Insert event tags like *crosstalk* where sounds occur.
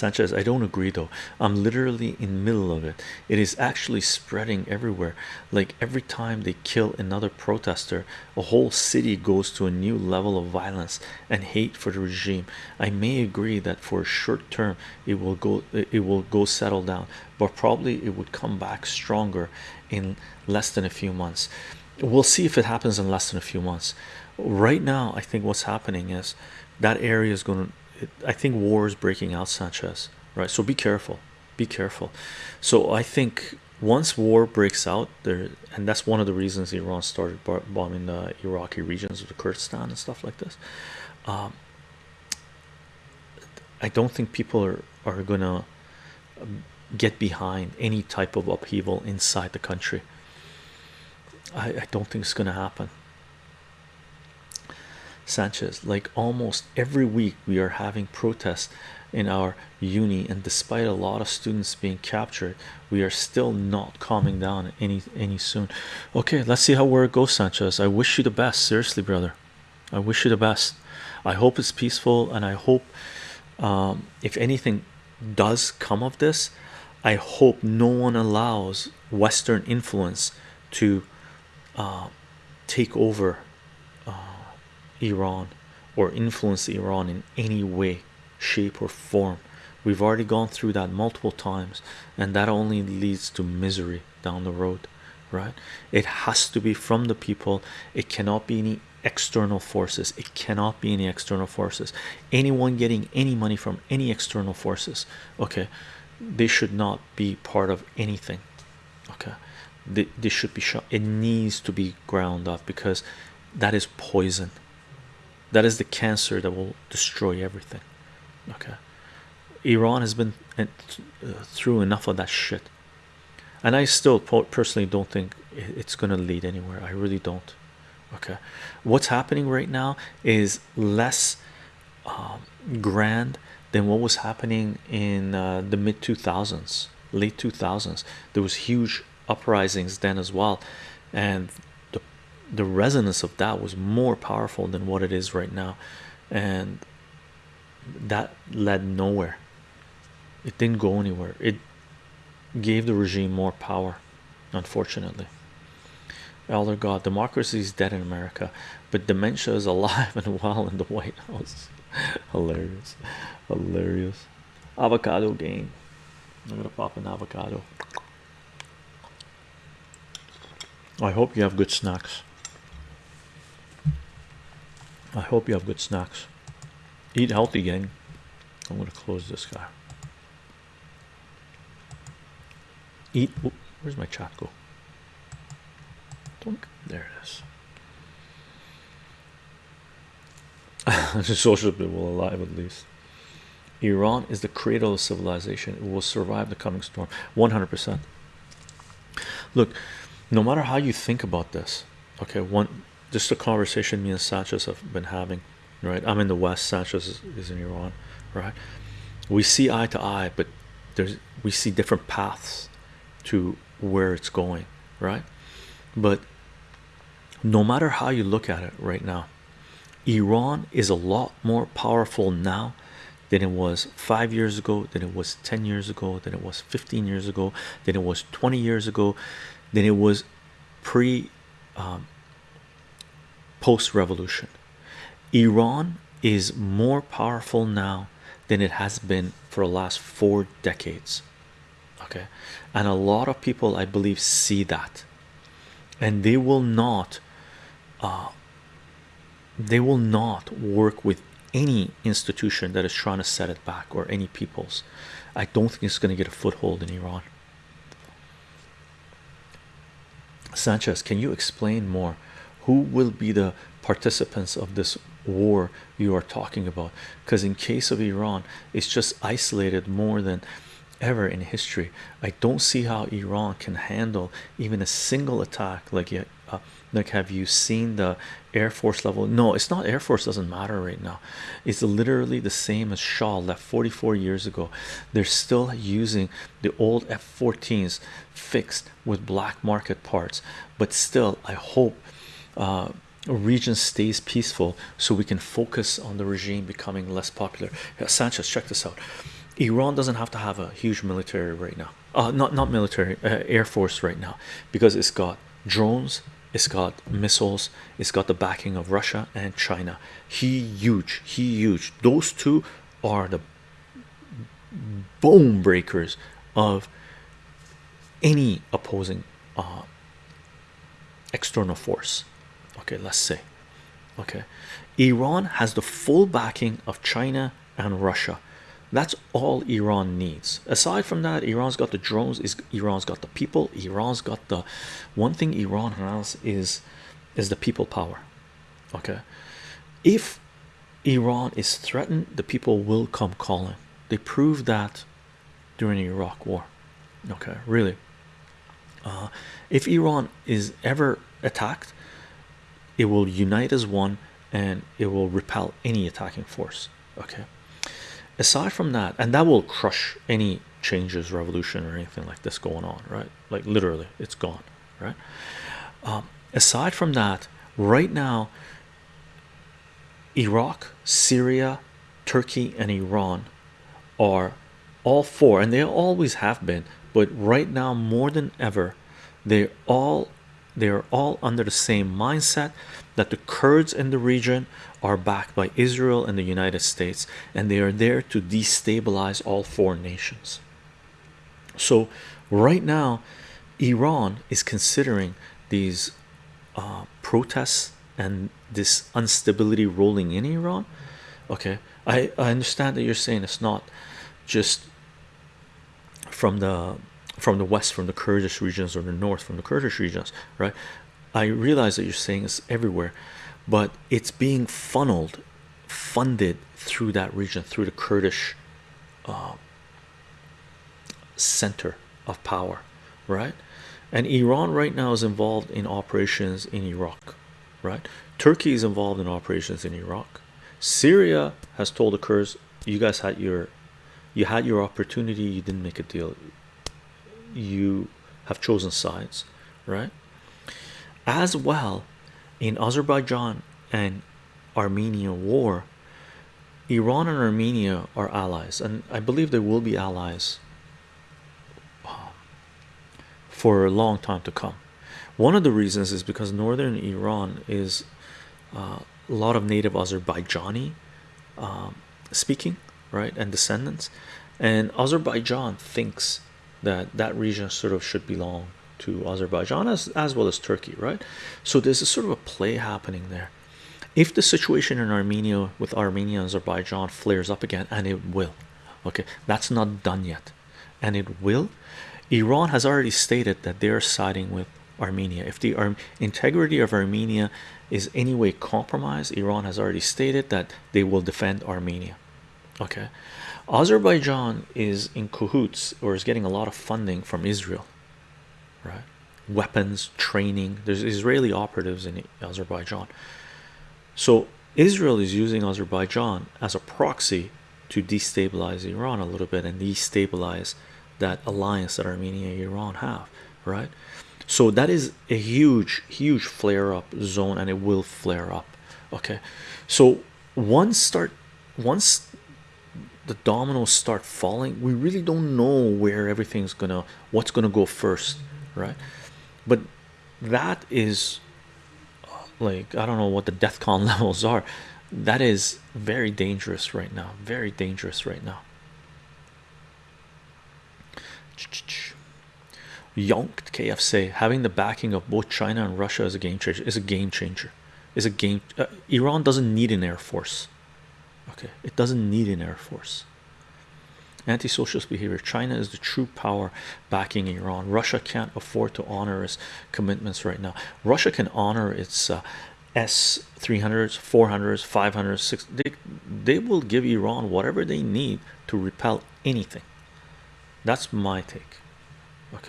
Sanchez, I don't agree though. I'm literally in the middle of it. It is actually spreading everywhere. Like every time they kill another protester, a whole city goes to a new level of violence and hate for the regime. I may agree that for a short term it will go it will go settle down, but probably it would come back stronger in less than a few months. We'll see if it happens in less than a few months. Right now, I think what's happening is that area is going to. I think war is breaking out, Sanchez. Right, so be careful, be careful. So I think once war breaks out there, and that's one of the reasons Iran started bombing the Iraqi regions of the Kurdistan and stuff like this. Um, I don't think people are are gonna get behind any type of upheaval inside the country. I, I don't think it's gonna happen. Sanchez, like almost every week, we are having protests in our uni, and despite a lot of students being captured, we are still not calming down any any soon. Okay, let's see how where it goes, Sanchez. I wish you the best, seriously, brother. I wish you the best. I hope it's peaceful, and I hope um, if anything does come of this, I hope no one allows Western influence to uh, take over Iran or influence Iran in any way, shape, or form. We've already gone through that multiple times, and that only leads to misery down the road, right? It has to be from the people, it cannot be any external forces, it cannot be any external forces. Anyone getting any money from any external forces, okay, they should not be part of anything, okay this should be shot it needs to be ground up because that is poison that is the cancer that will destroy everything. Okay. Iran has been uh, through enough of that shit. And i still personally don't think it's going to lead anywhere. I really don't. Okay. What's happening right now is less um, grand than what was happening in uh, the mid 2000s late 2000s there was huge uprisings then as well. And the resonance of that was more powerful than what it is right now. And that led nowhere. It didn't go anywhere. It gave the regime more power unfortunately. Elder god democracy is dead in america but dementia is alive *laughs* and well in the white house. *laughs* Hilarious. Hilarious. Avocado game. I'm gonna pop an avocado. I hope you have good snacks. I hope you have good snacks. Eat healthy, gang. I'm going to close this guy. Eat. where's my chat go? There it is. *laughs* the social will alive at least. Iran is the cradle of civilization. It will survive the coming storm. 100%. Look, no matter how you think about this okay one just a conversation me and Sanchez have been having right? I'm in the West Sanchez is, is in Iran right? We see eye to eye but there's we see different paths to where it's going right? But no matter how you look at it right now Iran is a lot more powerful now than it was five years ago than it was 10 years ago than it was 15 years ago than it was 20 years ago than it was pre um, post revolution. Iran is more powerful now than it has been for the last four decades. Okay, and a lot of people, I believe, see that, and they will not, uh, they will not work with any institution that is trying to set it back or any peoples. I don't think it's going to get a foothold in Iran. Sanchez, can you explain more? Who will be the participants of this war you are talking about? Because in case of Iran, it's just isolated more than ever in history. I don't see how Iran can handle even a single attack like uh, like have you seen the air force level no it's not air force doesn't matter right now it's literally the same as Shah left 44 years ago they're still using the old f-14s fixed with black market parts but still I hope uh, region stays peaceful so we can focus on the regime becoming less popular Sanchez check this out Iran doesn't have to have a huge military right now. Uh, not not military, uh, air force right now, because it's got drones, it's got missiles, it's got the backing of Russia and China. He huge, he huge. Those two are the bone breakers of any opposing uh, external force. Okay, let's say. Okay, Iran has the full backing of China and Russia. That's all Iran needs. Aside from that, Iran's got the drones. Is Iran's got the people. Iran's got the one thing Iran has is is the people power. Okay, if Iran is threatened, the people will come calling. They proved that during the Iraq War. Okay, really. Uh, if Iran is ever attacked, it will unite as one and it will repel any attacking force. Okay, aside from that, and that will crush any changes, revolution, or anything like this going on, right? Like literally, it's gone, right? Um, aside from that, right now, Iraq, Syria, Turkey, and Iran are all four, and they always have been, but right now more than ever, they all they are all under the same mindset that the Kurds in the region are backed by Israel and the United States, and they are there to destabilize all four nations. So, right now, Iran is considering these uh, protests and this instability rolling in Iran. Okay, I, I understand that you're saying it's not just from the from the west from the Kurdish regions or the north from the Kurdish regions right? I realize that you're saying it's everywhere but it's being funneled funded through that region through the Kurdish uh, center of power right? And Iran right now is involved in operations in Iraq right? Turkey is involved in operations in Iraq. Syria has told the Kurds you guys had your you had your opportunity you didn't make a deal you have chosen sides right? As well in Azerbaijan and Armenia war Iran and Armenia are allies and I believe they will be allies uh, for a long time to come. One of the reasons is because northern Iran is uh, a lot of native Azerbaijani um, speaking right and descendants and Azerbaijan thinks that that region sort of should belong to Azerbaijan as, as well as Turkey right? So there's a sort of a play happening there. If the situation in Armenia with Armenia and Azerbaijan flares up again and it will okay that's not done yet and it will Iran has already stated that they're siding with Armenia. If the Ar integrity of Armenia is anyway compromised Iran has already stated that they will defend Armenia okay Azerbaijan is in cahoots or is getting a lot of funding from Israel right? Weapons training. There's Israeli operatives in Azerbaijan. So Israel is using Azerbaijan as a proxy to destabilize Iran a little bit and destabilize that alliance that Armenia and Iran have right? So that is a huge huge flare up zone and it will flare up okay? So once start once the dominoes start falling we really don't know where everything's gonna what's gonna go first right? But that is like I don't know what the DEFCON *laughs* levels are. That is very dangerous right now very dangerous right now. Yonked KFC having the backing of both China and Russia as a game changer is a game changer. Is a game uh, Iran doesn't need an air force okay. It doesn't need an air force. Anti-socialist behavior. China is the true power backing iran. Russia can't afford to honor its commitments right now. Russia can honor its uh, s 300s 400s 500s 6 they, they will give iran whatever they need to repel anything. That's my take. Okay